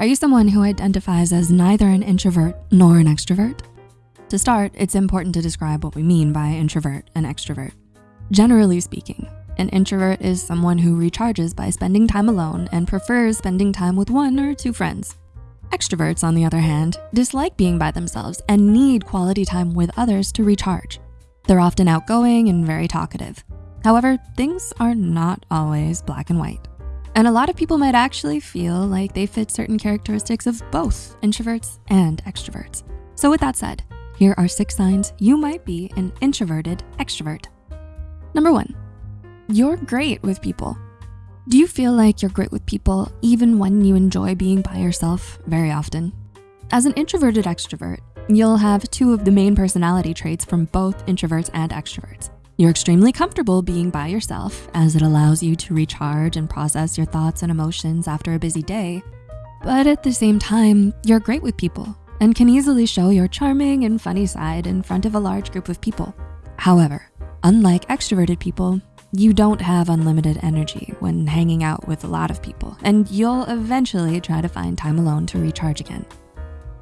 Are you someone who identifies as neither an introvert nor an extrovert? To start, it's important to describe what we mean by introvert and extrovert. Generally speaking, an introvert is someone who recharges by spending time alone and prefers spending time with one or two friends. Extroverts, on the other hand, dislike being by themselves and need quality time with others to recharge. They're often outgoing and very talkative. However, things are not always black and white. And a lot of people might actually feel like they fit certain characteristics of both introverts and extroverts. So with that said, here are six signs you might be an introverted extrovert. Number one, you're great with people. Do you feel like you're great with people even when you enjoy being by yourself very often? As an introverted extrovert, you'll have two of the main personality traits from both introverts and extroverts. You're extremely comfortable being by yourself as it allows you to recharge and process your thoughts and emotions after a busy day. But at the same time, you're great with people and can easily show your charming and funny side in front of a large group of people. However, unlike extroverted people, you don't have unlimited energy when hanging out with a lot of people, and you'll eventually try to find time alone to recharge again.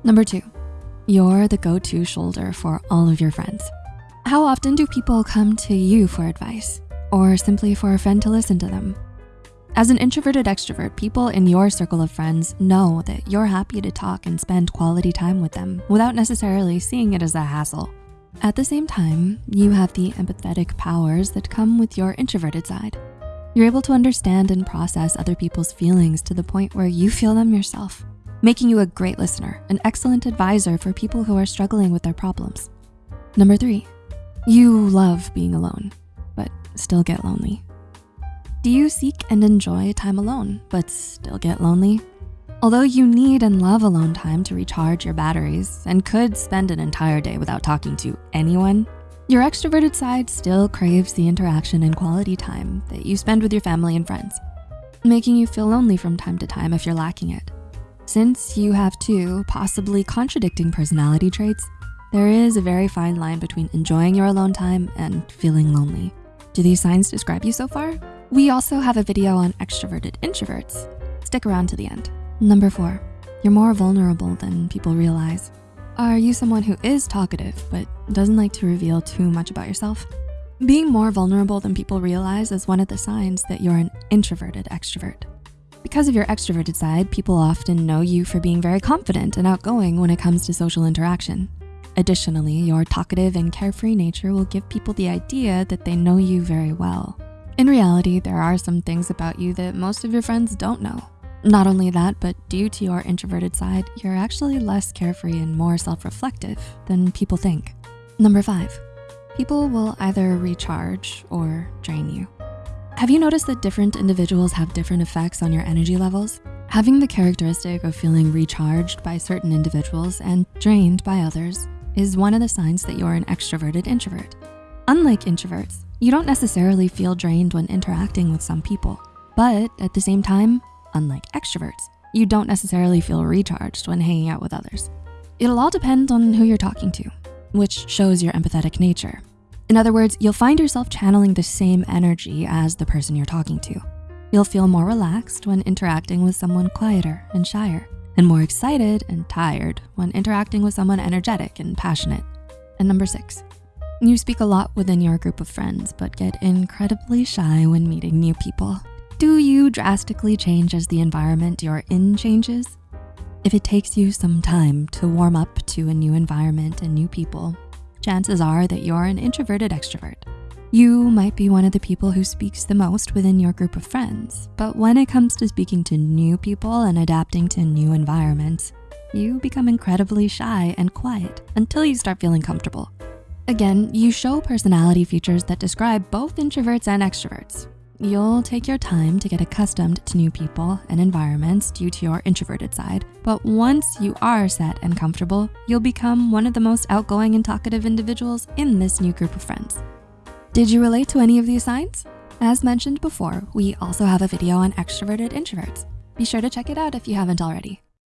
Number two, you're the go-to shoulder for all of your friends. How often do people come to you for advice or simply for a friend to listen to them? As an introverted extrovert, people in your circle of friends know that you're happy to talk and spend quality time with them without necessarily seeing it as a hassle. At the same time, you have the empathetic powers that come with your introverted side. You're able to understand and process other people's feelings to the point where you feel them yourself, making you a great listener, an excellent advisor for people who are struggling with their problems. Number three, you love being alone, but still get lonely. Do you seek and enjoy time alone, but still get lonely? Although you need and love alone time to recharge your batteries and could spend an entire day without talking to anyone, your extroverted side still craves the interaction and quality time that you spend with your family and friends, making you feel lonely from time to time if you're lacking it. Since you have two possibly contradicting personality traits, there is a very fine line between enjoying your alone time and feeling lonely. Do these signs describe you so far? We also have a video on extroverted introverts. Stick around to the end. Number four, you're more vulnerable than people realize. Are you someone who is talkative but doesn't like to reveal too much about yourself? Being more vulnerable than people realize is one of the signs that you're an introverted extrovert. Because of your extroverted side, people often know you for being very confident and outgoing when it comes to social interaction. Additionally, your talkative and carefree nature will give people the idea that they know you very well. In reality, there are some things about you that most of your friends don't know. Not only that, but due to your introverted side, you're actually less carefree and more self-reflective than people think. Number five, people will either recharge or drain you. Have you noticed that different individuals have different effects on your energy levels? Having the characteristic of feeling recharged by certain individuals and drained by others is one of the signs that you're an extroverted introvert. Unlike introverts, you don't necessarily feel drained when interacting with some people, but at the same time, Unlike extroverts, you don't necessarily feel recharged when hanging out with others. It'll all depend on who you're talking to, which shows your empathetic nature. In other words, you'll find yourself channeling the same energy as the person you're talking to. You'll feel more relaxed when interacting with someone quieter and shyer, and more excited and tired when interacting with someone energetic and passionate. And number six, you speak a lot within your group of friends, but get incredibly shy when meeting new people. Do you drastically change as the environment you're in changes? If it takes you some time to warm up to a new environment and new people, chances are that you're an introverted extrovert. You might be one of the people who speaks the most within your group of friends, but when it comes to speaking to new people and adapting to new environments, you become incredibly shy and quiet until you start feeling comfortable. Again, you show personality features that describe both introverts and extroverts, You'll take your time to get accustomed to new people and environments due to your introverted side, but once you are set and comfortable, you'll become one of the most outgoing and talkative individuals in this new group of friends. Did you relate to any of these signs? As mentioned before, we also have a video on extroverted introverts. Be sure to check it out if you haven't already.